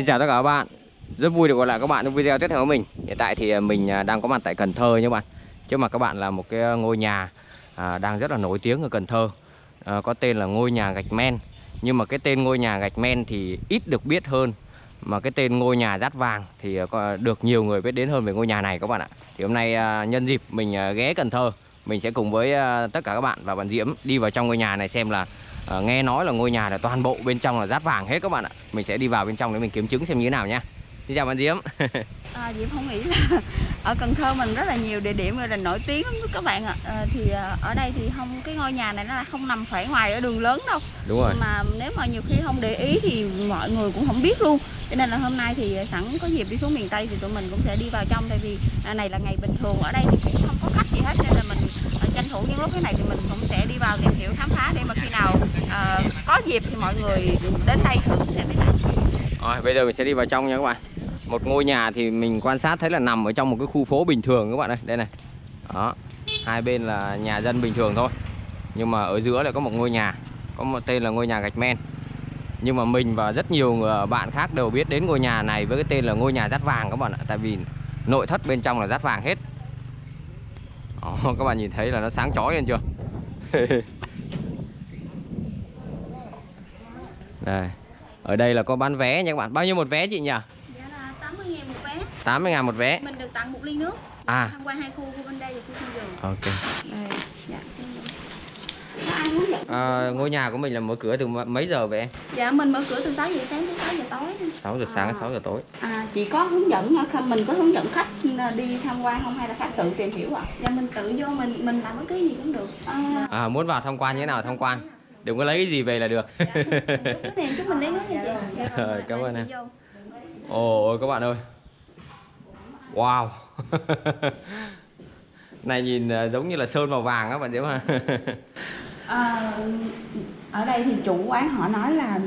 Xin chào tất cả các bạn. Rất vui được gặp lại các bạn trong video tiếp theo của mình. Hiện tại thì à, mình à, đang có mặt tại Cần Thơ nha các bạn. Trước mặt các bạn là một cái à, ngôi nhà à, đang rất là nổi tiếng ở Cần Thơ. À, Có tên là ngôi nhà gạch men. Nhưng mà cái tên ngôi nhà gạch men thì ít được biết hơn. Mà cái tên ngôi nhà rát vàng thì có được nhiều người biết đến hơn về ngôi nhà này các bạn ạ. Thì hôm nay à, nhân dịp mình ghé Cần Thơ Mình sẽ cùng với tất cả các bạn và bạn Diễm đi vào trong ngôi nhà này xem là à, nghe nói là ngôi nhà là toàn bộ bên trong là rát vàng hết các bạn ạ mình sẽ đi vào bên trong để mình kiểm chứng xem như thế nào nhá xin chào bạn diễm À, Diễm không nghĩ là ở Cần Thơ mình rất là nhiều địa điểm là nổi tiếng lắm các bạn ạ. À, thì à, ở đây thì không cái ngôi nhà này nó không nằm phải ngoài ở đường lớn đâu. đúng rồi Mà nếu mà nhiều khi không để ý thì mọi người cũng không biết luôn. Cho nên là hôm nay thì sẵn có dịp đi xuống miền Tây thì tụi mình cũng sẽ đi vào trong tại vì à, này là ngày bình thường ở đây thì cũng không có khách gì hết nên là mình tranh thủ những lúc thế này thì mình cũng sẽ đi vào tìm hiểu khám phá để mà khi nào uh, có dịp thì mọi người đến đây thử xem thế rồi bây giờ mình sẽ đi vào trong nha các bạn. Một ngôi nhà thì mình quan sát thấy là nằm ở trong một cái khu phố bình thường các bạn ơi. Đây này. Đó hai bên là nhà dân bình thường thôi. Nhưng mà ở giữa lại có một ngôi nhà có một tên là ngôi nhà gạch men. Nhưng mà mình và rất nhiều người- ờ, bạn khác đều biết đến ngôi nhà này với cái tên là ngôi nhà rát vàng các bạn ạ. Tại vì nội thất bên trong là rát vàng hết đó, các bạn nhìn thấy là nó sáng chói lên chưa? Đây ở đây là có bán vé nha các bạn. Bao nhiêu một vé chị nhỉ? Giá là 80 000 một vé. 80 ngàn một vé. Mình được tặng một ly nước. à. Tham quan hai khu của bên đây và khu sân vườn ok. Đây dạ có ai hướng dẫn à, ngôi nhà của mình là mở cửa từ mấy giờ vậy em? Dạ mình mở cửa từ 6 giờ sáng đến 6 giờ tối. 6 giờ sáng À. 6 giờ tối. À chỉ có hướng dẫn hả? không mình có hướng dẫn khách đi tham quan không hay là khách tự tìm hiểu ạ? Dạ mình tự vô mình mình làm bất cứ gì cũng được. À, à, muốn vào tham quan như thế nào tham quan. Đừng có lấy cái gì về là được. Dạ, chút mình lấy nước nha chị dạ, Rồi, cảm ơn chị em. ồ các bạn ơi. Wow. Này nhìn à, giống như là sơn màu vàng á bạn diễm ha À, ở đây thì chủ quán họ nói là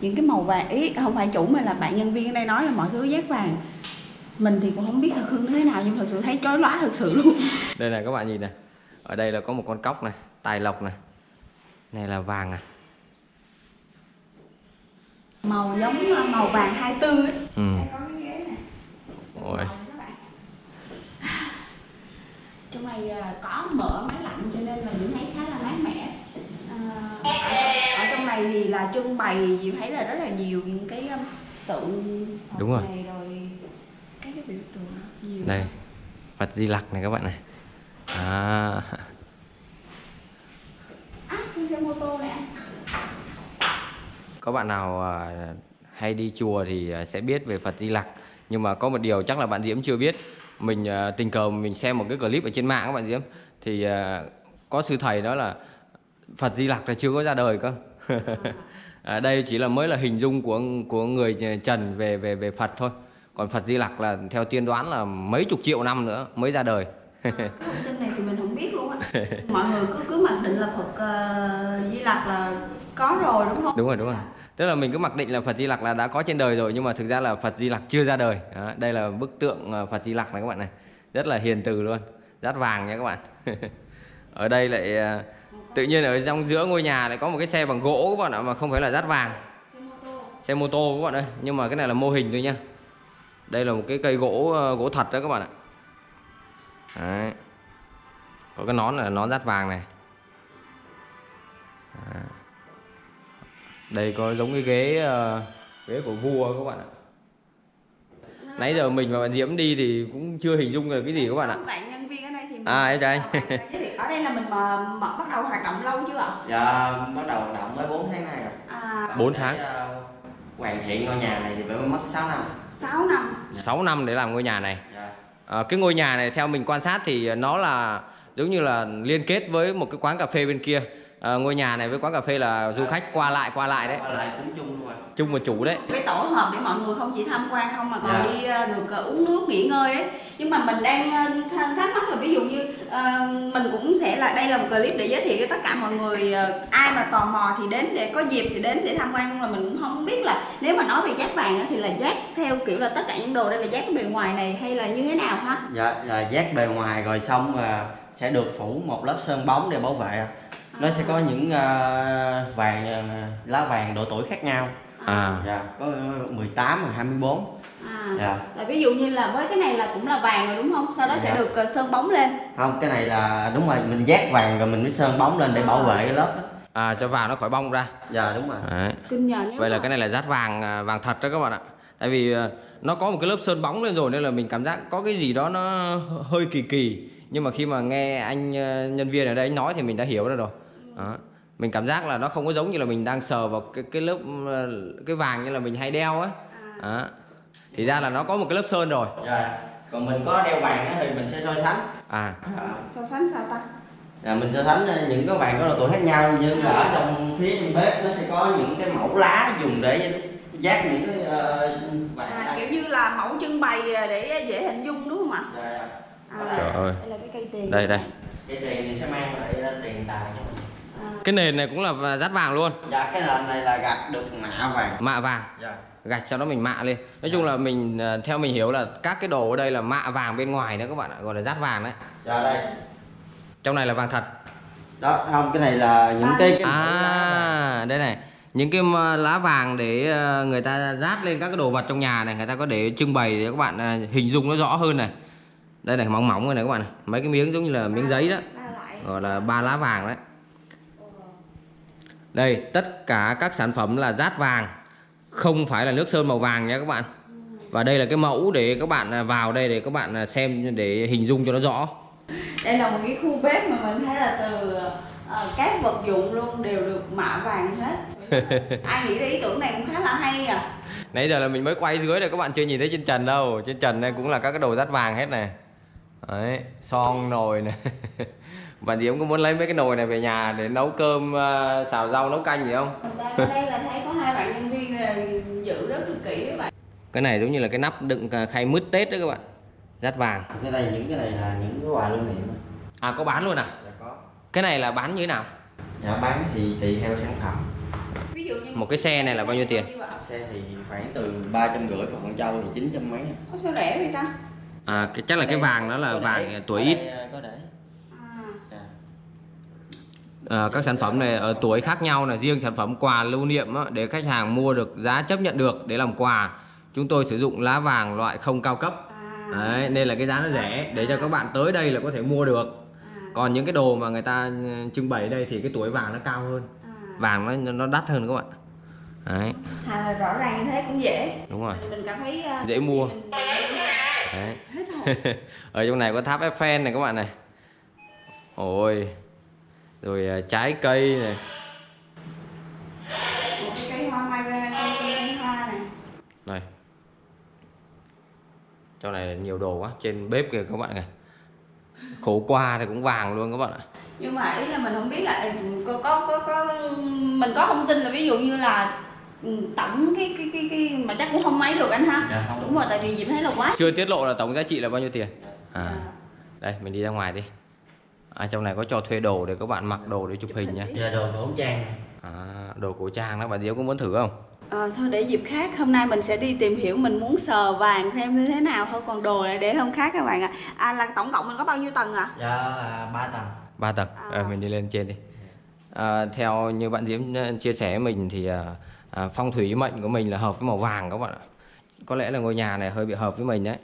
những cái màu vàng ý không phải chủ mà là bạn nhân viên ở đây nói là mọi thứ giác vàng. Mình thì cũng không biết thật hương thế nào nhưng thật sự thấy chói lóa thật sự luôn. Đây này các bạn nhìn này. Ở đây là có một con cóc này tài lộc này. Này là vàng à? Màu giống ờ, màu vàng 24 ấy. ừ. Đây có cái ghế này Ôi. trong này ờ, có mở máy lạnh cho nên là mình thấy khá là mát mẻ Ờ, ở, trong, ở trong này thì là trưng bày Diệu thấy là rất là nhiều những cái um, tượng Đúng rồi. này rồi các cái biểu tượng nhiều. Đây Phật Di Lặc này các bạn này. À. À xe mô tô này có bạn nào à, hay đi chùa thì à, sẽ biết về Phật Di Lặc. Nhưng mà có một điều chắc là bạn Diễm chưa biết. Mình à, tình cờ mình xem một cái clip ở trên mạng các bạn Diễm. Thì có sư thầy đó là Phật Di Lặc là chưa có ra đời cơ à, đây chỉ là mới là hình dung của của người Trần về về về Phật thôi. Còn Phật Di Lặc là theo tiên đoán là mấy chục triệu năm nữa mới ra đời. Cái thông tin này thì mình không biết luôn á. Mọi người cứ cứ mặc định là Phật ờ, Di Lặc là có rồi đúng không? Đúng rồi đúng rồi. Tức là mình cứ mặc định là Phật Di Lặc là đã có trên đời rồi nhưng mà thực ra là Phật Di Lặc chưa ra đời. Đó, đây là bức tượng ờ, Phật Di Lặc này các bạn này. Rất là hiền từ luôn. Rát vàng nha các bạn. Ở đây lại ờ, tự nhiên ở trong giữa ngôi nhà lại có một cái xe bằng gỗ các bạn ạ, mà không phải là dát vàng. Xe mô tô các bạn ơi, nhưng mà cái này là mô hình thôi nha đây là một cái cây gỗ ờ, gỗ thật đó các bạn ạ. Đấy. có cái nón là nón dát vàng này. Đây có giống cái ghế ờ, ghế của vua các bạn ạ. Nãy giờ mình và bạn Diễm đi thì cũng chưa hình dung được cái gì các bạn ạ. À, em chào anh. Ờ, ở đây là mình mà, mà bắt đầu hoạt động lâu chưa ạ Dạ, bắt đầu hoạt động mới 4 tháng nay rồi. à, Bốn Để, tháng. ờ, hoàn thiện ngôi nhà này thì phải mất 6 năm. 6 năm 6 năm để làm ngôi nhà này Dạ. À, cái ngôi nhà này theo mình quan sát thì nó là giống như là liên kết với một cái quán cà phê bên kia à, ngôi nhà này với quán cà phê là du khách qua lại qua lại đấy. Qua lại cũng chung luôn chung một chủ đấy. Cái tổ hợp để mọi người không chỉ tham quan không mà còn Dạ. đi ờ, được ờ, uống nước nghỉ ngơi ấy. Nhưng mà mình đang thắc mắc là ví dụ như ờ, mình cũng sẽ là đây là một clip để giới thiệu cho tất cả mọi người ờ, ai mà tò mò thì đến để có dịp thì đến để tham quan nhưng mà mình cũng không biết là nếu mà nói về giác vàng á, thì là giác theo kiểu là tất cả những đồ đây là giác cái bề ngoài này hay là như thế nào ha? Dạ, là dát bề ngoài rồi xong mà sẽ được phủ một lớp sơn bóng để bảo vệ. Nó sẽ có những ờ, vàng ờ, lá vàng độ tuổi khác nhau. À. Dạ có 18 và 24 à. dạ. Là ví dụ như là với cái này là cũng là vàng rồi đúng không? Sau đó sẽ Dạ. được ờ, sơn bóng lên. Không cái này là đúng rồi mình dát vàng rồi mình mới sơn bóng lên để bảo vệ cái lớp đó. À cho vàng nó khỏi bong ra. Dạ đúng rồi. Đấy. kinh nhờ nếu vậy là mà- cái này là rát vàng à, vàng thật đó các bạn ạ. Tại vì à, nó có một cái lớp sơn bóng lên rồi nên là mình cảm giác có cái gì đó nó hơi kỳ kỳ. Nhưng mà khi mà nghe anh à, nhân viên ở đây anh nói thì mình đã hiểu ra rồi đó. mình cảm giác là nó không có giống như là mình đang sờ vào cái cái lớp à, cái vàng như là mình hay đeo á. Đó. thì ra là nó có một cái lớp sơn rồi. Dạ. Còn mình có đeo vàng thì mình sẽ so sánh. À. Dạ. so sánh sao ta? Dạ, mình so sánh ờ, những cái vàng có độ tuổi khác nhau như là ở trong phía trong bếp nó sẽ có những cái mẫu lá dùng để dát những cái ờ, vàng à, kiểu như là mẫu trưng bày để dễ hình dung đúng không ạ? Dạ, dạ. à, Trời ơi. đây là cái cây tiền. Đây đây. Cái tiền thì sẽ mang lại ờ, tiền tài cho mình. à, cái nền này cũng là rát vàng luôn. Dạ cái nền này là gạch được mạ vàng. Mạ vàng. Dạ. Gạch sau đó mình mạ lên. Nói chung là mình à, theo mình hiểu là các cái đồ ở đây là mạ vàng bên ngoài nữa các bạn ạ gọi là rát vàng đấy. Dạ đây. Trong này là vàng thật. Đó không cái này là những cái cái lá vàng. à đây này. Những cái lá vàng để ờ, người ta rát lên các cái đồ vật trong nhà này người ta có để trưng bày để các bạn à, hình dung nó rõ hơn này. Đây này mỏng mỏng rồi này các bạn mấy cái miếng giống như là miếng giấy đó. gọi là ba lá vàng đấy đây tất cả các sản phẩm là rát vàng không phải là nước sơn màu vàng nha các bạn. Và đây là cái mẫu để các bạn à, vào đây để các bạn à, xem để hình dung cho nó rõ. Đây là một cái khu bếp mà mình thấy là từ ờ, các vật dụng luôn đều được mạ vàng hết. Ai nghĩ ra ý tưởng này cũng khá là hay à. Nãy giờ là mình mới quay dưới này các bạn chưa nhìn thấy trên trần đâu. Trên trần này cũng là các cái đồ rát vàng hết này. Đấy son nồi này bạn Diễm có muốn lấy mấy cái nồi này về nhà để nấu cơm à, xào rau nấu canh gì không? Ở đây là thấy có hai bạn nhân viên là giữ rất là kỹ với bạn. Cái này giống như là cái nắp đựng à, khay mứt tết đó các bạn rát vàng. Cái này những cái này là những cái quà lưu niệm à có bán luôn à? Dạ có. Cái này là bán như thế nào? Dạ bán thì tùy theo sản phẩm. Ví dụ như Một cái xe này là bao nhiêu tiền? xe thì khoảng từ ba trăm rưỡi còn con trâu thì chín trăm mấy Ủa sao rẻ vậy ta? À cái chắc là cái vàng đó là vàng tuổi ít. có để. À, các sản phẩm này ở tuổi khác nhau là riêng sản phẩm quà lưu niệm á, để khách hàng mua được giá chấp nhận được để làm quà. Chúng tôi sử dụng lá vàng loại không cao cấp. À, Đấy, nên là cái giá nó rẻ. Để cho các bạn tới đây là có thể mua được. À, còn những cái đồ mà người ta ừ, trưng bày ở đây thì cái tuổi vàng nó cao hơn. À. vàng nó nó đắt hơn các bạn. Đấy. À, rõ ràng như thế cũng dễ. Đúng rồi. Mình cảm thấy ờ, Dễ mua. mình- đấy. Ở trong này có tháp Eiffel này các bạn này. Ôi rồi à, trái cây này. Một cái cây hoa mai cây, cây, cây hoa này. Này. Trong này là nhiều đồ quá trên bếp kìa các bạn này. Khổ qua thì cũng vàng luôn các bạn ạ. Nhưng mà ý là mình không biết là có có có, có mình có thông tin là ví dụ như là ừ, tổng cái cái cái cái mà chắc cũng không mấy được anh ha. Dạ, không. đúng rồi tại vì Diệp thấy là quá. Chưa tiết lộ là tổng giá trị là bao nhiêu tiền? À. Đây mình đi ra ngoài đi à, trong này có cho thuê đồ để các bạn mặc đồ để chụp hình nha giờ đồ khẩu trang. À, đồ cổ trang đó. Bạn Diễm có muốn thử không? Ờ, thôi để dịp khác hôm nay mình sẽ đi tìm hiểu mình muốn sờ vàng thêm như thế nào thôi. Còn đồ lại để hôm khác các bạn ạ. À. là tổng cộng mình có bao nhiêu tầng ạ? Dạ là ba tầng. Ba tầng. À. à. mình đi lên trên đi. À, theo như bạn Diễm ờ, chia sẻ với mình thì à, à, phong thủy mệnh của mình là hợp với màu vàng các bạn ạ. Có lẽ là ngôi nhà này hơi bị hợp với mình đấy.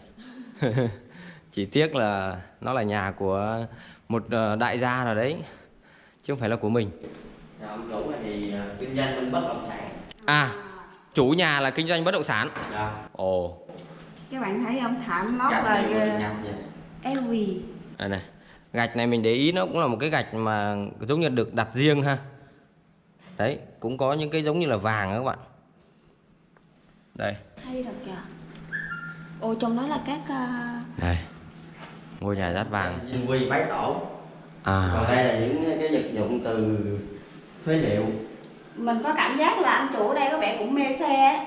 Chỉ tiếc là nó là nhà của một ờ, đại gia nào đấy chứ không phải là của mình. Dạ, ông chủ này thì ờ, kinh doanh bất động sản. À chủ nhà là kinh doanh bất động sản. Dạ. Ồ. Các bạn thấy không thảm lót gạch là LV đây này gạch này mình để ý nó cũng là một cái gạch mà giống như được đặt riêng ha. Đấy cũng có những cái giống như là vàng đó các bạn. Đây. Hay thật kìa. Ồ trong đó là các à, đây ngôi nhà rát vàng. Dinh quy bái tổ. À. Còn đây là những cái vật dụng từ phế liệu. Mình có cảm giác là anh chủ ở đây có vẻ cũng mê xe ấy.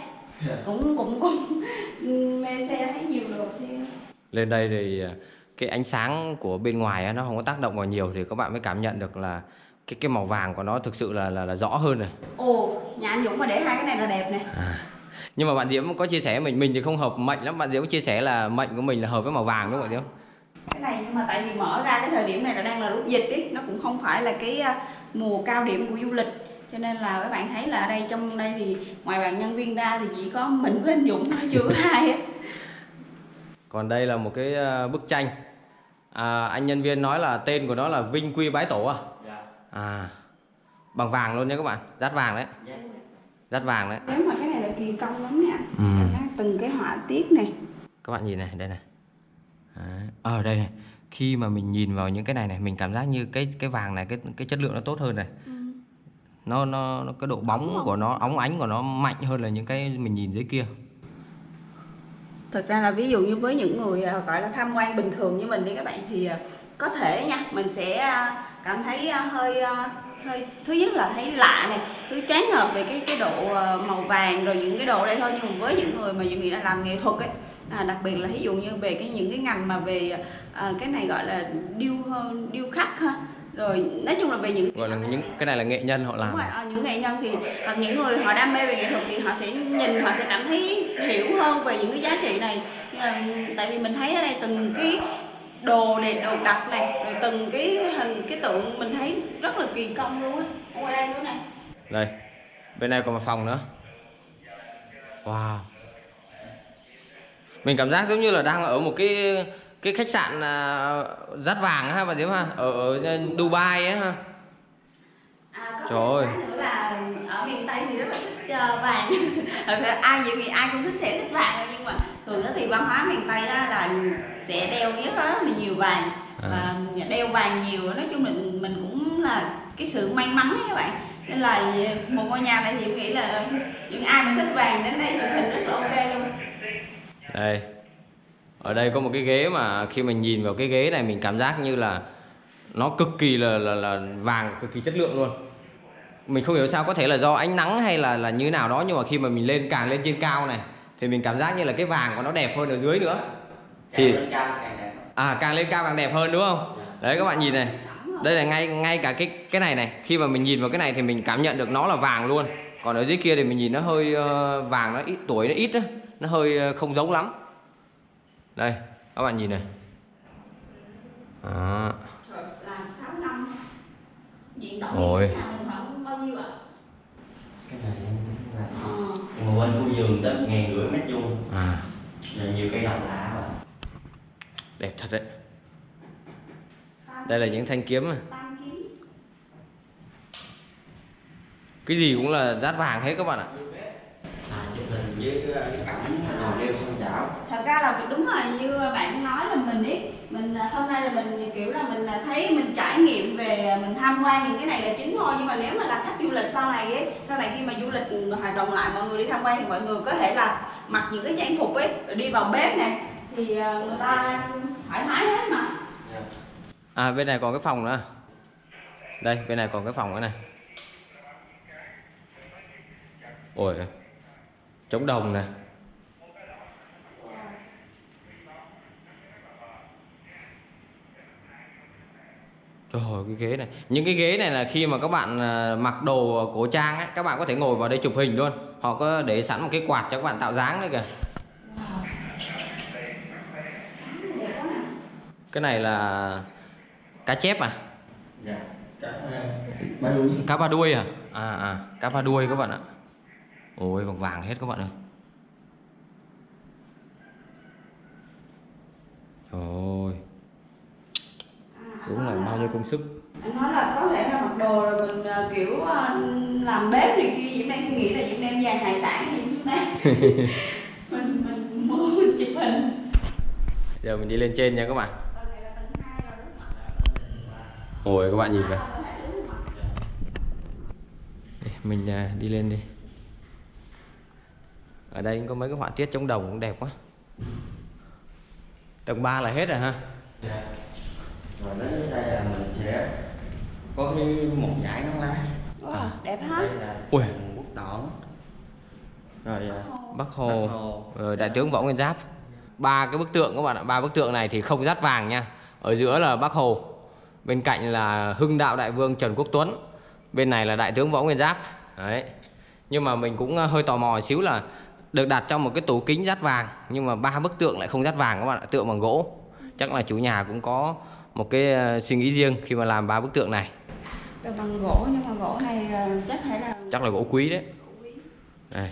cũng cũng cũng mê xe thấy nhiều đồ xe. Lên đây thì à, cái ánh sáng của bên ngoài á, nó không có tác động vào nhiều thì các bạn mới cảm nhận được là cái cái màu vàng của nó thực sự là là, là rõ hơn rồi. Ồ nhà anh Dũng mà để hai cái này là đẹp nè nhưng mà bạn Diễm có chia sẻ mình mình thì không hợp mệnh lắm. Bạn Diễm chia sẻ là mệnh của mình là hợp với màu vàng đúng không bạn Diễm cái này nhưng mà tại vì mở ra cái thời điểm này là đang là lúc dịch ý nó cũng không phải là cái à, mùa cao điểm của du lịch. Cho nên là các bạn thấy là ở đây trong đây thì ngoài bạn nhân viên ra thì chỉ có mình với anh Dũng thôi chưa ai hết. Còn đây là một cái ờ, bức tranh. À, anh nhân viên nói là tên của nó là Vinh Quy Bái Tổ à? Dạ. À bằng vàng luôn nha các bạn rát vàng đấy. Dạ. Rát vàng đấy. Nếu mà cái này là kỳ công lắm nha. Ừ. từng cái họa tiết này. Các bạn nhìn này đây này Đấy. ở đây này. Khi mà mình nhìn vào những cái này này mình cảm giác như cái cái vàng này cái cái chất lượng nó tốt hơn này. Nó nó, nó cái độ bóng của nó óng ánh của nó mạnh hơn là những cái mình nhìn dưới kia. Thực ra là ví dụ như với những người à, gọi là tham quan bình thường như mình đi các bạn thì à, có thể nha mình sẽ à, cảm thấy à, hơi à, hơi thứ nhất là thấy lạ này thứ choáng ngợp về cái cái độ à, màu vàng rồi những cái độ đây thôi. Nhưng mà với những người mà những người đã làm nghệ thuật ấy à, đặc biệt là ví dụ như về cái những cái ngành mà về à, cái này gọi là điêu điêu khắc ha. Rồi nói chung là về những gọi là những cái này là nghệ nhân họ Đúng làm rồi, ờ, những nghệ nhân thì hoặc những người họ đam mê về nghệ thuật thì họ sẽ nhìn họ sẽ cảm thấy hiểu hơn về những cái giá trị này. Nhưng mà, tại vì mình thấy ở đây từng cái đồ đẹp đồ đặt này rồi từng cái hình cái tượng mình thấy rất là kỳ công luôn á. Ở đây nữa này. Đây bên này còn một phòng nữa. Wow mình cảm giác giống như là đang ở một cái cái khách sạn à, rát vàng ha bà diễm ha? Ở, ở Dubai ấy ha? À, có Trời ơi. nữa là ở miền Tây thì rất là thích ờ, vàng. Ai vậy thì ai cũng thích sẽ thích vàng nhưng mà thường thì văn hóa miền Tây đó là sẽ đeo rất là nhiều vàng. À. và đeo vàng nhiều nói chung mình mình cũng là cái sự may mắn ấy các bạn. Nên là một ngôi nhà này thì em nghĩ là những ai mà thích vàng đến đây chụp hình rất là ok luôn đây. Ở đây có một cái ghế mà khi mình nhìn vào cái ghế này mình cảm giác như là nó cực kỳ là là, là vàng cực kỳ chất lượng luôn. Mình không hiểu sao có thể là do ánh nắng hay là là như nào đó nhưng mà khi mà mình lên càng lên trên cao này thì mình cảm giác như là cái vàng của nó đẹp hơn ở dưới nữa. Thì Càng lên cao càng đẹp à càng lên cao càng đẹp hơn đúng không? Đấy các bạn nhìn này. Đây là ngay ngay cả cái cái này này. Khi mà mình nhìn vào cái này thì mình cảm nhận được nó là vàng luôn còn ở dưới kia thì mình nhìn nó hơi ờ, vàng nó ít tuổi nó ít á nó hơi ờ, không giống lắm đây các bạn nhìn này đó. Trời, làm 6 năm diện tổng Ôi. cái này là Ờ. mà bên khu vườn tới một ngàn rưỡi mét vuông à rồi nhiều cây lạ mà đẹp thật đấy đây là những thanh kiếm này. Tam kiếm. Cái gì cũng là rát vàng hết các bạn ạ. À thật ra là đúng rồi như bạn nói là mình ấy mình hôm nay là mình kiểu là mình thấy mình trải nghiệm về mình tham quan những cái này là chính thôi. Nhưng mà nếu mà là khách du lịch sau này ấy sau này khi mà du lịch hoạt động lại mọi người đi tham quan thì mọi người có thể là mặc những cái trang phục ấy rồi đi vào bếp này thì à, người ta thoải mái hết mà. À bên này còn cái phòng nữa. Đây bên này còn cái phòng nữa này ôi trống đồng này Trời ơi, cái ghế này. Những cái ghế này là khi mà các bạn à, mặc đồ cổ trang ấy, Các bạn có thể ngồi vào đây chụp hình luôn. Họ có để sẵn một cái quạt cho các bạn tạo dáng nữa kìa. Nè Cái này là cá chép à? Dạ đuôi. Cá ba đuôi à? À à cá ba đuôi các bạn ạ ôi bằng vàng hết các bạn ơi. Trời đúng là bao nhiêu công sức. Anh nói là có thể là mặc đồ rồi mình à, kiểu à, làm bếp này kia Diễm đang suy nghĩ là Diễm đem vàng hải sản gì xuống đây mình mình mua mình chụp hình. Giờ mình đi lên trên nha các bạn. Ôi các bạn nhìn kìa. Mình à, đi lên đi ở đây có mấy cái họa tiết chống đồng cũng đẹp quá tầng 3 là hết rồi ha dạ rồi đến đây là mình sẽ có cái một dải nón lá wow, đẹp hết đây là Ui. quốc đỏ rồi à, Bắc Hồ, Bác Hồ. rồi Đại tướng Võ Nguyên Giáp. Ba cái bức tượng các bạn ạ, ba bức tượng này thì không dát vàng nha. Ở giữa là Bắc Hồ, bên cạnh là Hưng Đạo Đại Vương Trần Quốc Tuấn, bên này là Đại tướng Võ Nguyên Giáp. Đấy. Nhưng mà mình cũng ờ, hơi tò mò xíu là được đặt trong một cái tủ kính dát vàng nhưng mà ba bức tượng lại không dát vàng các bạn ạ, tượng bằng gỗ. Chắc là chủ nhà cũng có một cái ờ, suy nghĩ riêng khi mà làm ba bức tượng này. Từ bằng gỗ nhưng mà gỗ này ờ, chắc phải là chắc là gỗ quý đấy. Đây.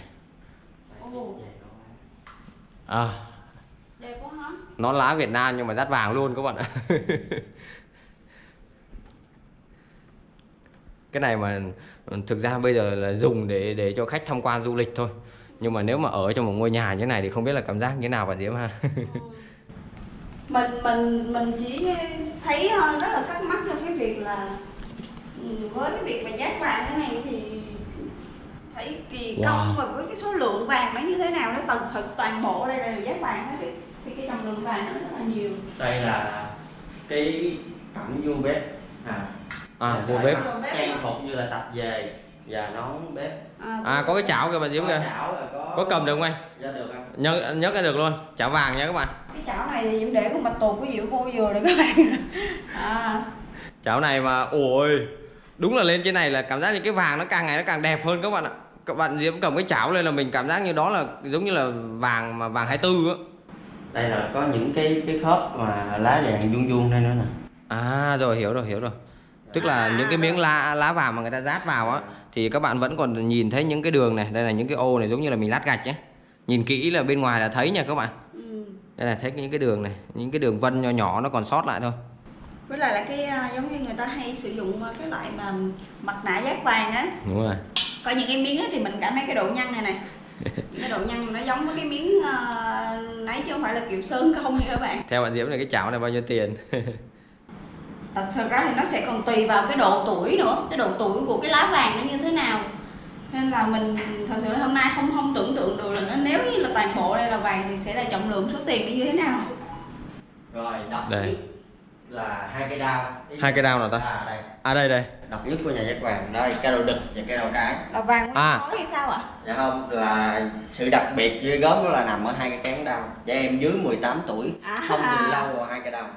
À, đẹp quá hả? nó lá Việt Nam nhưng mà rát vàng luôn các bạn ạ. Cái này mà thực ra bây giờ là dùng để để cho khách tham quan du lịch thôi nhưng mà nếu mà ở trong một ngôi nhà như thế này thì không biết là cảm giác như thế nào bạn Diễm ha? Mình mình mình chỉ thấy ờ, rất là thắc mắc trong cái việc là ừ, với cái việc mà giác vàng thế này thì thấy kỳ Wow. công và với cái số lượng vàng nó như thế nào nó toàn thật toàn bộ đây là giác vàng hết thì, thì cái trọng lượng vàng nó rất là nhiều. Đây là cái cẩm vua bếp. À à vô bếp. trang phục như là tập về và nón bếp. À có cái chảo kìa bạn Diễm kìa. có có cầm được không anh? Ra được không nhấc nhấc ra được luôn. Chảo vàng nha các bạn. Cái chảo này thì Diễm để con bạch tuộc của Diệu cô vừa rồi các bạn. À, chảo này mà ôi đúng là lên trên này là cảm giác như cái vàng nó càng ngày nó càng đẹp hơn các bạn ạ. Các bạn Diễm cầm cái chảo lên là mình cảm giác như đó là giống như là vàng mà vàng 24 á. Đây là có những cái cái khớp mà lá vàng vuông vuông đây nữa nè. À rồi hiểu rồi hiểu rồi. Tức là À, những cái miếng lá lá vàng mà người ta rát vào á Thì các bạn vẫn còn nhìn thấy những cái đường này Đây là những cái ô này giống như là mình lát gạch ấy. Nhìn kỹ là bên ngoài là thấy nha các bạn. Ừ. Đây là thấy những cái đường này Những cái đường vân nhỏ nhỏ nó còn sót lại thôi. Với lại là cái à, giống như người ta hay sử dụng à, cái loại mà mặt nạ giác vàng á. Đúng rồi. Có những cái miếng thì mình cảm thấy cái độ nhăn này này cái độ nhăn nó giống với cái miếng uh, nấy chứ không phải là kiểu sơn không nha các bạn. Theo bạn Diễm này cái chảo này bao nhiêu tiền thật ra thì nó sẽ còn tùy vào cái độ tuổi nữa cái độ tuổi của cái lá vàng nó như thế nào nên là mình thật sự hôm nay không không tưởng tượng được là nó nếu như là toàn bộ đây là vàng thì sẽ là trọng lượng số tiền nó như thế nào rồi độc Đây. nhất là hai cây đao Hai cây đao nào ta? à đây À đây đây độc nhất của nhà giác vàng đây cây đầu đực và cây đầu cái là vàng À. à. khói hay sao ạ dạ không là sự đặc biệt ghê gớm đó là nằm ở hai cái cán đao trẻ em dưới 18 tuổi À. không nhìn lâu vào hai cây đao này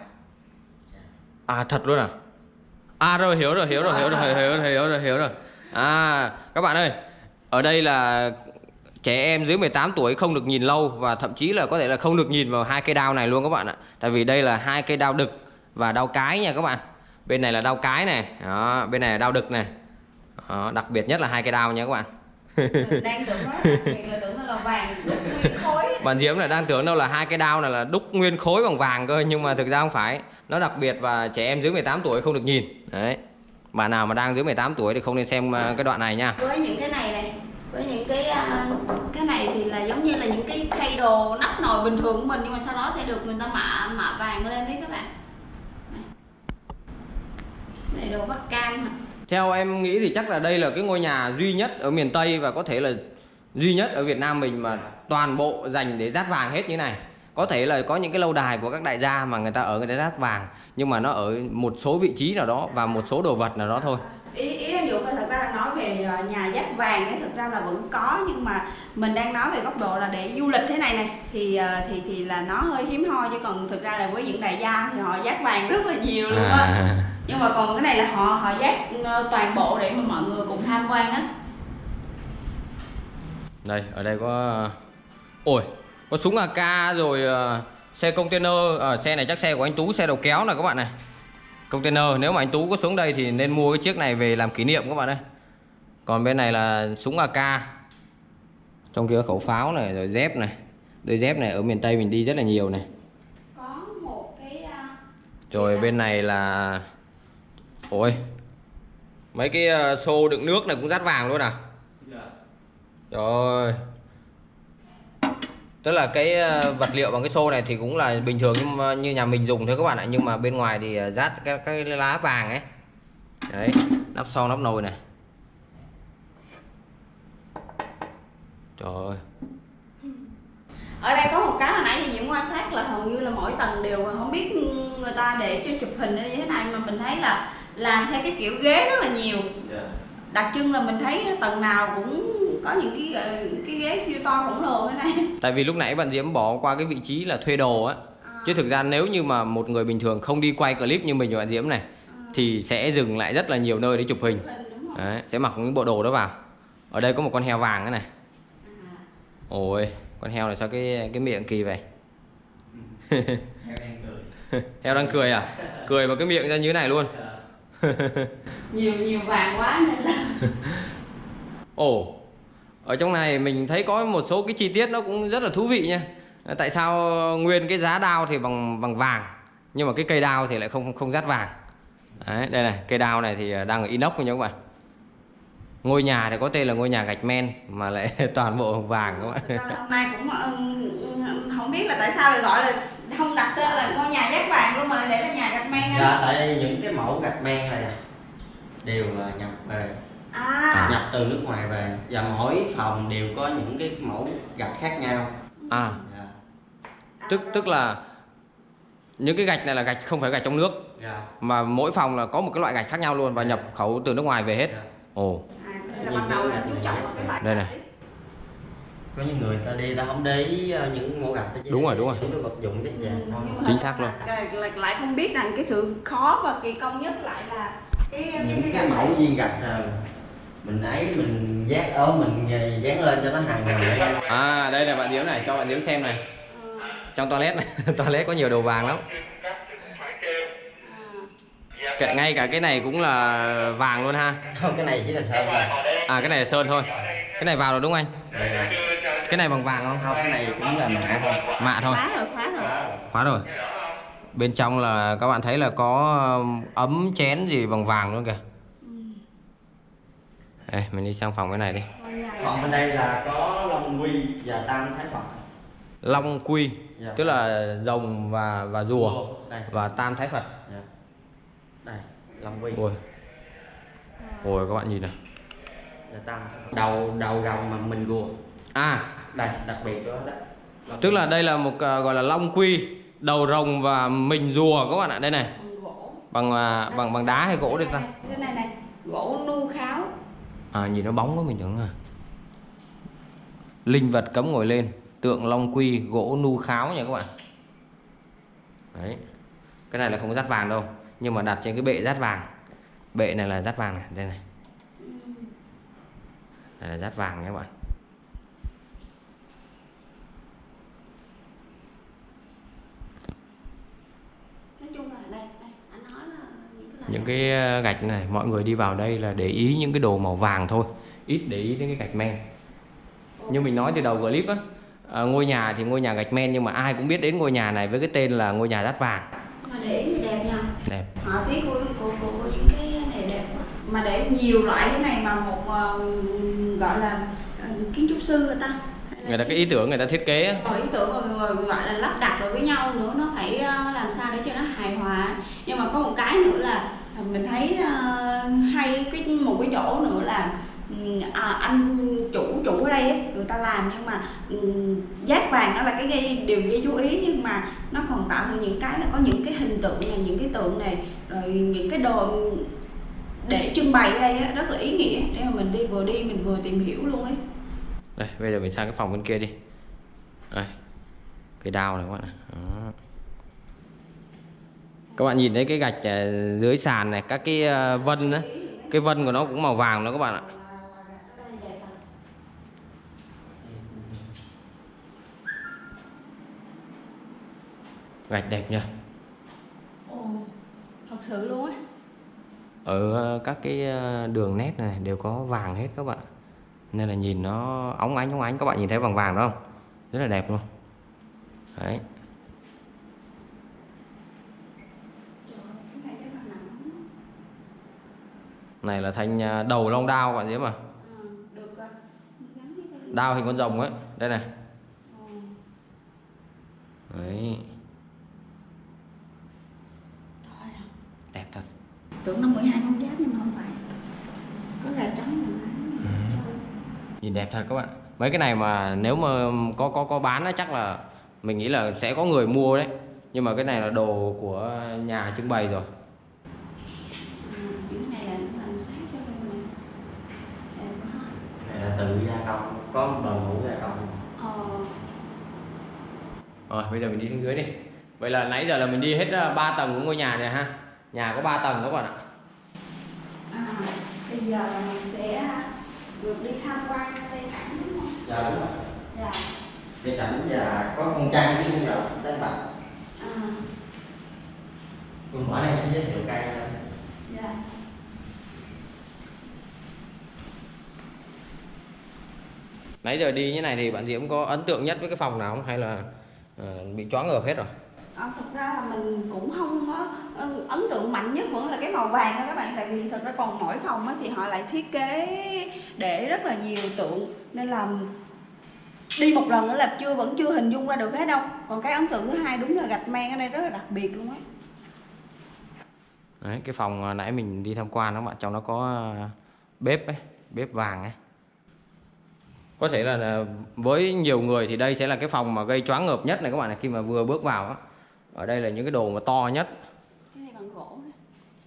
À thật luôn à À rồi hiểu rồi hiểu rồi hiểu rồi hiểu rồi hiểu rồi hiểu rồi À các bạn ơi Ở đây là trẻ em dưới 18 tuổi không được nhìn lâu và thậm chí là có thể là không được nhìn vào hai cây đao này luôn các bạn ạ. Tại vì đây là hai cây đao đực và đao cái nha các bạn. Bên này là đao cái này, đó, bên này là đao đực này. Đó, đặc biệt nhất là hai cây đao nha các bạn đang tưởng nó là đặc biệt là tưởng nó là vàng nguyên khối Bạn Diễm là đang tưởng đâu là hai cái đao này là đúc nguyên khối bằng vàng cơ nhưng mà thực ra không phải. Nó đặc biệt và trẻ em dưới 18 tuổi không được nhìn. Đấy. Bạn nào mà đang dưới 18 tuổi thì không nên xem ờ, cái đoạn này nha. với những cái này này với những cái à, cái này thì là giống như là những cái khay đồ nắp nồi bình thường của mình nhưng mà sau đó sẽ được người ta mạ mạ vàng lên đấy các bạn này, này đồ bắc cam hả? Theo em nghĩ thì chắc là đây là cái ngôi nhà duy nhất ở miền Tây và có thể là duy nhất ở Việt Nam mình mà toàn bộ dành để rát vàng hết như này. Có thể là có những cái lâu đài của các đại gia mà người ta ở người ta rát vàng nhưng mà nó ở một số vị trí nào đó và một số đồ vật nào đó thôi. ý ý anh Dũng là thật ra là nói về à, nhà giác vàng ấy thực ra là vẫn có nhưng mà mình đang nói về góc độ là để du lịch thế này này thì à, thì thì là nó hơi hiếm hoi chứ còn thực ra là với những đại gia thì họ giác vàng rất là nhiều luôn á À, nhưng mà còn cái này là họ họ giác ờ, toàn bộ để mà mọi người cùng tham quan á đây, ở đây có Ôi, có súng AK rồi ờ, xe container, Ờ, xe này chắc xe của anh Tú, xe đầu kéo này các bạn này. Container, nếu mà anh Tú có xuống đây thì nên mua cái chiếc này về làm kỷ niệm các bạn ơi. Còn bên này là súng AK. Trong kia khẩu pháo này rồi dép này. Đôi dép này ở miền Tây mình đi rất là nhiều này. có một cái à, Rồi bên này là Ôi. Mấy cái ờ, xô đựng nước này cũng rát vàng luôn à? Rồi. Tức là cái ờ, vật liệu bằng cái xô này thì cũng là bình thường nhưng như nhà mình dùng thôi các bạn ạ, nhưng mà bên ngoài thì ờ, rát cái cái lá vàng ấy. Đấy, nắp sau nắp nồi này. Trời ơi. ở đây có một cái hồi nãy thì những quan sát là hầu như là mỗi tầng đều không biết người ta để cho chụp hình như thế này mà mình thấy là làm theo cái kiểu ghế rất là nhiều đặc trưng là mình thấy tầng nào cũng có những cái cái ghế siêu to khổng lồ thế này Tại vì lúc nãy bạn Diễm bỏ qua cái vị trí là thuê đồ á. Chứ thực ra nếu như mà một người bình thường không đi quay clip như mình và bạn Diễm này thì sẽ dừng lại rất là nhiều nơi để chụp hình. Đấy, sẽ mặc những bộ đồ đó vào. Ở đây có một con heo vàng thế này. Ôi, con heo này sao cái cái miệng kỳ vậy? heo đang cười heo đang cười à? Cười mà cái miệng ra như thế này luôn. Nhiều nhiều vàng quá nên là Ồ, ở trong này mình thấy có một số cái chi tiết nó cũng rất là thú vị nha. Tại sao nguyên cái giá đao thì bằng bằng vàng nhưng mà cái cây đao thì lại không không rát vàng. Đấy, đây này, cây đao này thì đang ở inox nha các bạn. Ngôi nhà thì có tên là ngôi nhà gạch men mà lại toàn bộ vàng các bạn. hôm nay cũng ờ, không biết là tại sao lại gọi là không đặt tên là ngôi nhà giác vàng luôn mà lại để là nhà gạch men á. Dạ tại những cái mẫu gạch men này đều là nhập về. À. Nhập từ nước ngoài về. Và mỗi phòng đều có những cái mẫu gạch khác nhau. À, dạ. Tức tức là những cái gạch này là gạch không phải gạch trong nước. Dạ. Mà mỗi phòng là có một cái loại gạch khác nhau luôn và nhập khẩu từ nước ngoài về hết. dạ. Ồ, à đây là ban đầu là chú trọng vào cái loại Đây này. Có những người ta đi ta không để ý ờ, những mẫu gạch Đúng rồi, đúng rồi. những cái vật dụng tiết Ừ, mà Chính xác luôn. lại, không biết rằng cái sự khó và kỳ công nhất lại là cái những cái mẫu viên gạch ờ, mình ấy mình dán ở mình dán lên cho nó hài hòa À đây là bạn Diễm này, cho bạn Diễm xem này. Ừ, Trong toilet toilet có nhiều đồ vàng lắm. à, Cả, ngay cả cái này cũng là vàng luôn ha. không cái này chỉ là sơn thôi À cái này là sơn thôi. Cái này vào rồi đúng không anh? Đây là- Cái này bằng vàng không? không cái này cũng là mạ thôi Mạ thôi. khóa rồi khóa rồi Khóa rồi. Bên trong là các bạn thấy là có um, ấm chén gì bằng vàng luôn kìa. Đây, mình đi sang phòng cái này đi. còn bên đây là có long quy và tam thái phật Long quy, Dạ. tức là rồng và và rùa đây và tam thái Phật. Dạ. đây long quy Ôi. Ôi các bạn nhìn này. đầu đầu rồng mà mình rùa À, đây đặc biệt đó đó. Tức là đây là một à, gọi là long quy, đầu rồng và mình rùa các bạn ạ. Đây này, bằng gỗ. Bằng à, bằng bằng đá hay gỗ đây ta? cái này này gỗ nu kháo. À nhìn nó bóng quá mình tưởng là Linh vật cấm ngồi lên Tượng long quy gỗ nu kháo nha các bạn. Đấy. Cái này là không có dát vàng đâu Nhưng mà đặt trên cái bệ dát vàng. Bệ này là dát vàng này Đây này. Đây là dát vàng nha các bạn nói chung là đây đây anh nói là những cái ờ, gạch này Mọi người đi vào đây là để ý những cái đồ màu vàng thôi Ít để ý đến cái gạch men. Như mình nói từ đầu clip á à, Ngôi nhà thì ngôi nhà gạch men Nhưng mà ai cũng biết đến ngôi nhà này với cái tên là ngôi nhà dát vàng. Mà để ý thì đẹp nha. Đẹp. Họa tiết của, của, của, của những cái này đẹp mà để nhiều loại cái này mà một ờ, gọi là ờ, kiến trúc sư người ta người ta cái ý tưởng người ta thiết kế rồi ờ, ý tưởng rồi, rồi gọi là lắp đặt rồi với nhau nữa nó phải ờ, làm sao để cho nó hài hòa. Nhưng mà có một cái nữa là ờ, mình thấy hay cái một cái chỗ nữa là à, anh chủ chủ ở đây người ta làm nhưng mà giác vàng nó là cái gây điều gây chú ý nhưng mà nó còn tạo ra những cái là có những cái hình tượng này những cái tượng này rồi những cái đồ để trưng bày ở đây rất là ý nghĩa. Để mà mình đi vừa đi mình vừa tìm hiểu luôn ấy. Đây, bây giờ mình sang cái phòng bên kia đi. Đây. Cái đao này các bạn này. Đó. Các bạn nhìn thấy cái gạch dưới sàn này, các cái ờ, vân á, cái vân của nó cũng màu vàng đó các bạn ạ. Gạch đẹp nha. Ồ, thật sự luôn á Ở ờ, các cái ờ, đường nét này đều có vàng hết các bạn. Nên là nhìn nó óng ánh óng ánh. Các bạn nhìn thấy vàng vàng đúng không? Rất là đẹp luôn. Đấy. Này là thanh à, đầu long đao bạn thấy mà đao hình con rồng ấy. Đây này. Đấy. Đẹp thật. Tưởng nó 12 con giáp nhưng mà không phải. Có gà trắng nhìn đẹp thật các bạn. Mấy cái này mà nếu mà có có có bán chắc là mình nghĩ là sẽ có người mua đấy. Nhưng mà cái này là đồ của nhà trưng bày rồi. Là tự gia công có một đội ngũ gia công. Ờ. Rồi bây giờ mình đi xuống dưới đi. Vậy là nãy giờ là mình đi hết 3 tầng của ngôi nhà này ha. Nhà có 3 tầng các bạn ạ. À, bây giờ là mình sẽ được đi tham quan cây Cảnh đúng không? Dạ đúng rồi. Dạ. Cây Cảnh và có con trai với à. con rồng Tây Bạch. À. Còn mỗi này sẽ giới thiệu cây. Dạ. Nãy giờ đi như này thì bạn Diễm có ấn tượng nhất với cái phòng nào không hay là uh, bị choáng ngợp hết rồi? Ờ, à, thực ra là mình cũng không có Ừ, ấn tượng mạnh nhất vẫn là cái màu vàng đó các bạn tại vì thật ra còn mỗi phòng thì họ lại thiết kế để rất là nhiều tượng nên là đi một lần nữa là chưa vẫn chưa hình dung ra được hết đâu còn cái ấn tượng thứ hai đúng là gạch men ở đây rất là đặc biệt luôn á Đấy, cái phòng à, nãy mình đi tham quan đó bạn trong nó có à, bếp ấy, bếp vàng ấy. Có thể là với nhiều người thì đây sẽ là cái phòng mà gây choáng ngợp nhất này các bạn này khi mà vừa bước vào á. Ở đây là những cái đồ mà to nhất. cái này bằng gỗ đấy.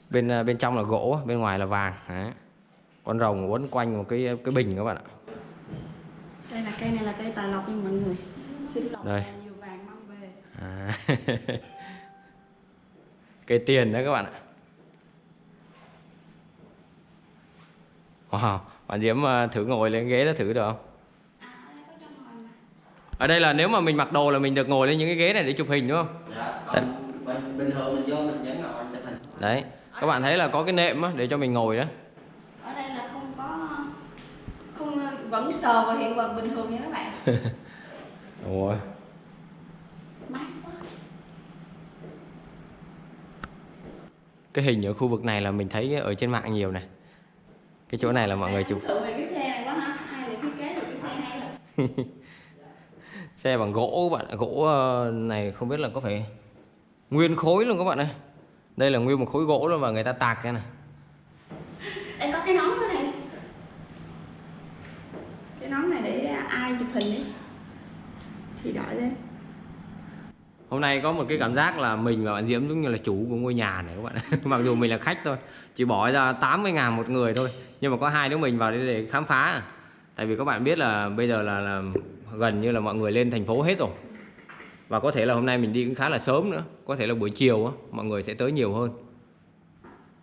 Bên ờ, bên trong là gỗ, bên ngoài là vàng. Đấy. Con rồng quấn quanh một cái cái bình các bạn ạ. đây là cây này là cây tài lộc nha mọi người xin lộc Đây. nhiều vàng mang về À. Cây tiền đấy các bạn ạ. Wow, bạn Diễm ờ, thử ngồi lên ghế đó thử được không? à ở đây có cho ngồi mà Ở đây là nếu mà mình mặc đồ là mình được ngồi lên những cái ghế này để chụp hình đúng không? dạ còn mình bình thường mình vô mình vẫn ngồi chụp hình Đấy, các bạn thấy là có cái nệm á, để cho mình ngồi đó. ở đây là không có không vẫn sờ vào hiện vật bình thường nha các bạn mát quá cái hình ở khu vực này là mình thấy ở trên mạng nhiều này. Cái chỗ này là mọi người chụp cái xe này quá ha ai lại thiết kế được cái xe hay rồi xe bằng gỗ các bạn, gỗ ờ, này không biết là có phải nguyên khối luôn các bạn ơi. Đây là nguyên một khối gỗ luôn và người ta tạc ra này. đây có cái nón ở đây cái nón này để ai chụp hình đi thì đội lên Hôm nay có một cái cảm giác là mình và bạn Diễm giống như là chủ của ngôi nhà này các bạn. Mặc dù mình là khách thôi, chỉ bỏ ra 80 ngàn một người thôi. Nhưng mà có hai đứa mình vào đây để khám phá. Tại vì các bạn biết là bây giờ là, là gần như là mọi người lên thành phố hết rồi. Và có thể là hôm nay mình đi cũng khá là sớm nữa. Có thể là buổi chiều á, mọi người sẽ tới nhiều hơn.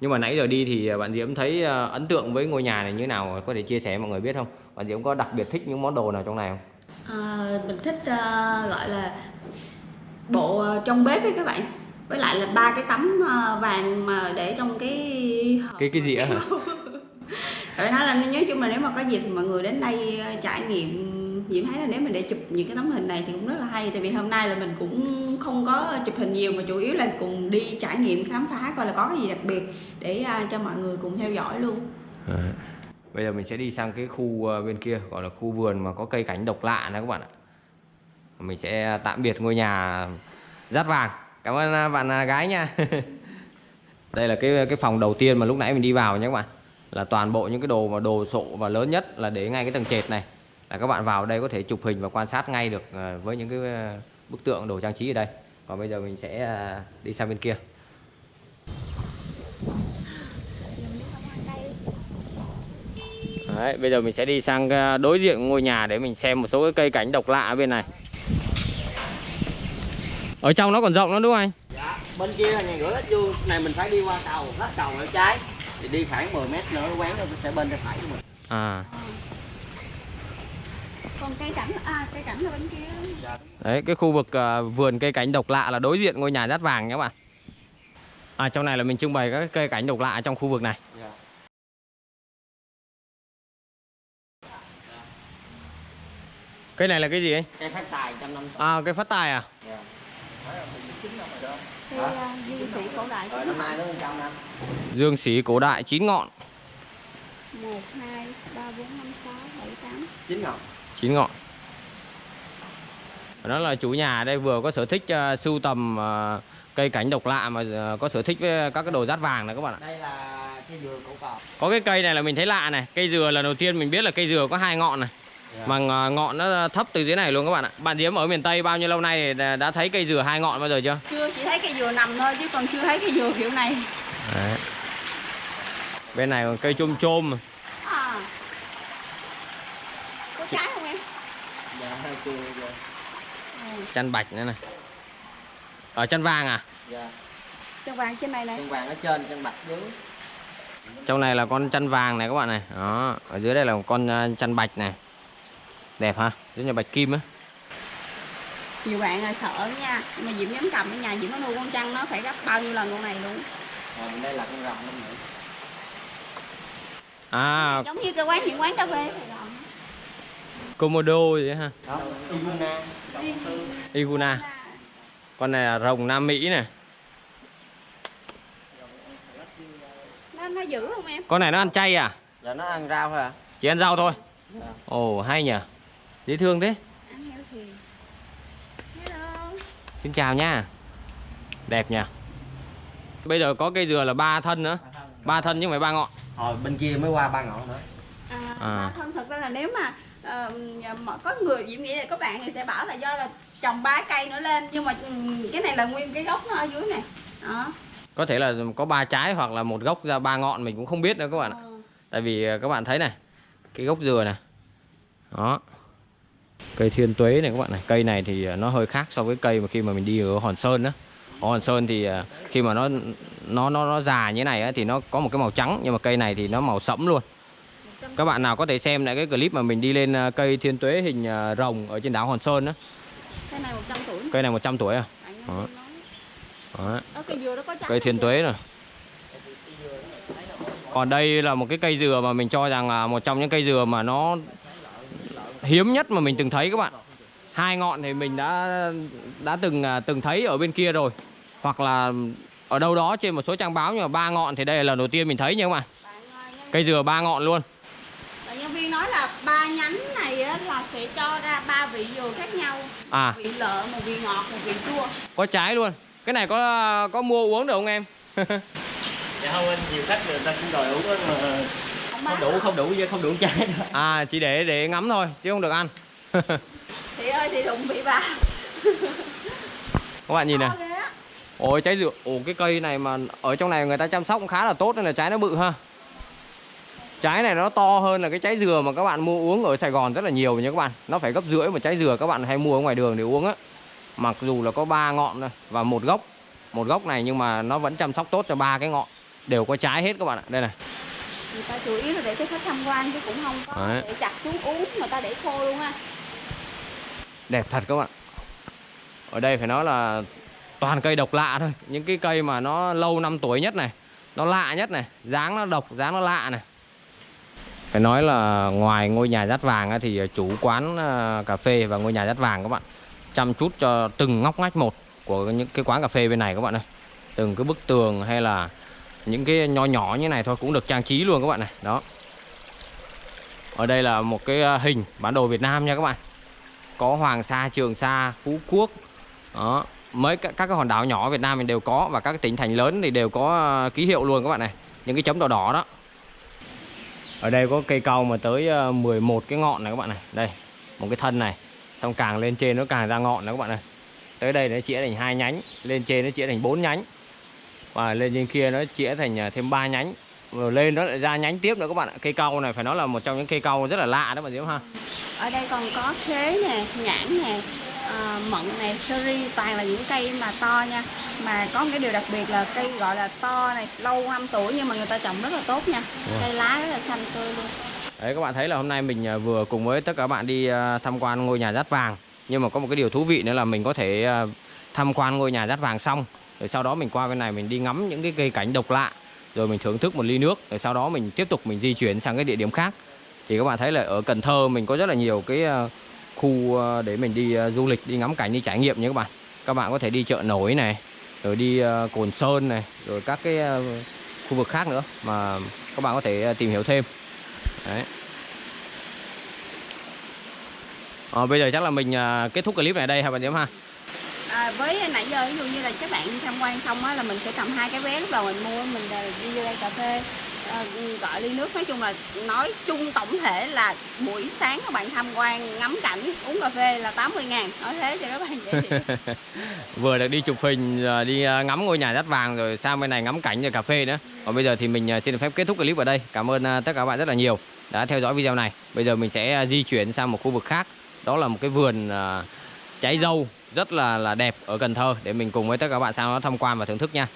Nhưng mà nãy giờ đi thì bạn Diễm thấy ờ, ấn tượng với ngôi nhà này như thế nào có thể chia sẻ mọi người biết không? Bạn Diễm có đặc biệt thích những món đồ nào trong này không? à, mình thích ờ, gọi là bộ trong bếp ấy các bạn với lại là ba cái tấm vàng mà để trong cái Cái cái gì á hả? Tại nói là nói chung là nếu mà có dịp mọi người đến đây trải nghiệm Diễm thấy là nếu mình để chụp những cái tấm hình này thì cũng rất là hay, Tại vì hôm nay là mình cũng không có chụp hình nhiều mà chủ yếu là cùng đi trải nghiệm khám phá coi là có cái gì đặc biệt Để à, cho mọi người cùng theo dõi luôn Bây giờ mình sẽ đi sang cái khu à, bên kia, gọi là khu vườn mà có cây cảnh độc lạ này các bạn ạ. Mình sẽ tạm biệt ngôi nhà rát vàng. Cảm ơn à, bạn gái nha. Đây là cái cái phòng đầu tiên mà lúc nãy mình đi vào nhé các bạn. Là toàn bộ những cái đồ mà đồ sộ và lớn nhất là để ngay cái tầng trệt này. Là các bạn vào đây có thể chụp hình và quan sát ngay được ờ, với những cái ờ, bức tượng đồ trang trí ở đây. Còn bây giờ mình sẽ ờ, đi sang bên kia. Đấy, bây giờ mình sẽ đi sang đối diện ngôi nhà để mình xem một số cái cây cảnh độc lạ ở bên này. Ở trong nó còn rộng nữa đúng không anh? dạ bên kia là nhà gửi lách vuông này mình phải đi qua cầu lách cầu ở trái thì đi khoảng 10 mét nữa quán nó sẽ bên tay phải của mình À, Còn cây cảnh, à cây cảnh là bên kia đấy cái khu vực ờ, vườn cây cảnh độc lạ là đối diện ngôi nhà rát vàng nhé các bạn. À trong này là mình trưng bày các cây cảnh độc lạ trong khu vực này. dạ. Cây này là cái gì anh? cây phát tài trăm năm À cây phát tài à? dạ. À, di sĩ cổ đại năm nay nó 100 năm Dương xí cổ đại chín ngọn, 1, 2, 3, 4, 5, 6, 7, 8 chín ngọn chín ngọn. Đó là chủ nhà đây vừa có sở thích uh, sưu tầm ờ, cây cảnh độc lạ mà ờ, có sở thích với các cái đồ rát vàng này các bạn ạ. đây là cây dừa cổ cò Có cái cây này là mình thấy lạ này, cây dừa lần đầu tiên mình biết là cây dừa có hai ngọn này. Dạ. Mà ngọ- ngọn nó thấp từ dưới này luôn các bạn ạ. Bạn Diễm ở miền Tây bao nhiêu lâu nay thì đã- đã thấy cây dừa hai ngọn bao giờ chưa? Chưa, chỉ thấy cây dừa nằm thôi chứ còn chưa thấy cây dừa kiểu này Đấy. Bên này còn cây chôm chôm à. Có trái không em? Chăn bạch nữa này. Ở chăn vàng à? dạ Chân vàng trên này này chân vàng ở trên chân bạch dưới Trong này là con chăn vàng này các bạn này. Đó, ở dưới đây là một con ờ, chăn bạch này. Đẹp ha, giống như bạch kim á. Nhiều bạn là sợ nha Nhưng mà Diễm dám cầm ở nhà Diễm có nuôi con trăng nó phải gấp bao nhiêu lần con này luôn rồi bên đây là con rồng năm nữa À, Giống như cái quán những quán cà phê Sài Gòn Komodo gì ha. Đó Iguna Iguna. Con này là rồng Nam Mỹ này nó nó dữ không em? Con này nó ăn chay à? Giờ nó ăn rau thôi à? Chỉ ăn rau thôi. Dạ. ồ hay nhỉ dễ thương thế. Ăn heo thì hello. Xin chào nha. Đẹp nhỉ bây giờ có cây dừa là ba thân nữa. Ba thân. Chứ không phải ba ngọn. Hồi bên kia mới qua ba ngọn nữa. À, À. không thật ra là nếu mà ờ, mà có người diễm nghĩ là có bạn người sẽ bảo là do là trồng ba cây nữa lên nhưng mà cái này là nguyên cái gốc nó ở dưới này. Đó. Có thể là có ba trái hoặc là một gốc ra ba ngọn mình cũng không biết nữa các bạn ạ. Ờ. tại vì à, các bạn thấy này cái gốc dừa này. Đó. Cây thiên tuế này các bạn này. Cây này thì à, nó hơi khác so với cây mà khi mà mình đi ở hòn sơn đó ở hòn sơn thì khi mà nó nó nó nó già như này á, thì nó có một cái màu trắng nhưng mà cây này thì nó màu sẫm luôn các bạn nào có thể xem lại cái clip mà mình đi lên à, cây thiên tuế hình à, rồng ở trên đảo hòn sơn đó cái này 100 tuổi cây này 100 tuổi à? Đó. đó. Cây dừa đó có cây thiên tuế rồi. Còn đây là một cái cây dừa mà mình cho rằng là một trong những cây dừa mà nó hiếm nhất mà mình từng thấy các bạn. Hai ngọn thì mình đã đã từng à, từng thấy ở bên kia rồi. Hoặc là ở đâu đó trên một số trang báo nhưng mà ba ngọn thì đây là lần đầu tiên mình thấy nha các bạn. Cây dừa ba ngọn luôn nói là ba nhánh này á, là sẽ cho ra ba vị dừa khác nhau. À. Vị lợ một vị ngọt một vị chua. Có trái luôn. Cái này có có mua uống được không em? Dạ không anh nhiều khách người ta cũng đòi uống á mà không đủ không đủ không đủ nữa. À chỉ để để ngắm thôi chứ không được ăn. Chị ơi chị đụng bị bà. Các bạn nhìn này. Ôi trái dừa, ồ cái cây này mà ở trong này người ta chăm sóc cũng khá là tốt nên là trái nó bự ha. Trái này nó to hơn là cái trái dừa mà các bạn mua uống ở Sài Gòn rất là nhiều nha các bạn. Nó phải gấp rưỡi một trái dừa các bạn hay mua ở ngoài đường để uống á. Mặc dù là có ba ngọn thôi và một gốc. Một gốc này nhưng mà nó vẫn chăm sóc tốt cho ba cái ngọn. Đều có trái hết các bạn ạ. Đây này. người ta chủ yếu là để cho khách tham quan chứ cũng không có Đấy. để chặt xuống uống người ta để khô luôn ha Đẹp thật các bạn. Ở đây phải nói là toàn cây độc lạ thôi. Những cái cây mà nó lâu năm tuổi nhất này. Nó lạ nhất này. Dáng nó độc, dáng nó lạ này. Phải nói là ngoài ngôi nhà rát vàng thì chủ quán ờ, cà phê và ngôi nhà rát vàng các bạn chăm chút cho từng ngóc ngách một của những cái quán cà phê bên này các bạn ơi. Từng cái bức tường hay là những cái nho nhỏ như này thôi cũng được trang trí luôn các bạn này. Đó. Ở đây là một cái ờ, hình bản đồ Việt Nam nha các bạn. Có Hoàng Sa, Trường Sa, Phú Quốc. Đó. Mấy các, các cái hòn đảo nhỏ ở Việt Nam mình đều có và các cái tỉnh thành lớn thì đều có ờ, ký hiệu luôn các bạn này. Những cái chấm đỏ đỏ đó. Ở đây có cây cao mà tới ờ, 11 cái ngọn này các bạn này. Đây, một cái thân này. Xong càng lên trên nó càng ra ngọn này các bạn này. Tới đây nó chĩa thành hai nhánh, lên trên nó chĩa thành bốn nhánh. Và lên trên kia nó chĩa thành ờ, thêm ba nhánh. Rồi lên nó lại ra nhánh tiếp nữa các bạn ạ. Cây cau này phải nói là một trong những cây cau rất là lạ đó bạn Diễm ha. ở đây còn có khế nè nhãn nè à, mận nè seri toàn là những cây mà to nha. Mà có một cái điều đặc biệt là cây gọi là to này lâu năm tuổi nhưng mà người ta trồng rất là tốt nha. Wow. cây lá rất là xanh tươi luôn. Đấy các bạn thấy là hôm nay mình à, vừa cùng với tất cả các bạn đi à, tham quan ngôi nhà rát vàng. Nhưng mà có một cái điều thú vị nữa là mình có thể à, tham quan ngôi nhà rát vàng xong Rồi sau đó mình qua bên này mình đi ngắm những cái cây cảnh độc lạ Rồi mình thưởng thức một ly nước Rồi sau đó mình tiếp tục mình di chuyển sang cái địa điểm khác. Thì các bạn thấy là ở Cần Thơ mình có rất là nhiều cái khu ờ, để mình đi ờ, du lịch, đi ngắm cảnh, đi trải nghiệm nhé các bạn. Các bạn có thể đi chợ nổi này Rồi đi ờ, Cồn Sơn này Rồi các cái khu vực khác nữa mà các bạn có thể tìm hiểu thêm. Đấy. À, bây giờ chắc là mình à, kết thúc clip này đây hả bạn Diễm ha? à, với nãy giờ ví dụ như là các bạn tham quan xong á là mình sẽ cầm hai cái vé lúc đầu mình mua mình đi vô đây cà phê à, gọi ly nước nói chung là nói chung tổng thể là buổi sáng các bạn tham quan ngắm cảnh uống cà phê là 80 ngàn nói thế cho các bạn dễ Vừa được đi chụp hình, đi à, ngắm ngôi nhà đất vàng rồi sang bên này ngắm cảnh rồi cà phê nữa. Còn bây giờ thì mình à, xin được phép kết thúc clip ở đây. Cảm ơn à, tất cả các bạn rất là nhiều đã theo dõi video này. Bây giờ mình sẽ di chuyển sang một khu vực khác. Đó là một cái vườn trái dâu rất là là đẹp ở Cần Thơ để mình cùng với tất cả các bạn sang đó tham quan và thưởng thức nha.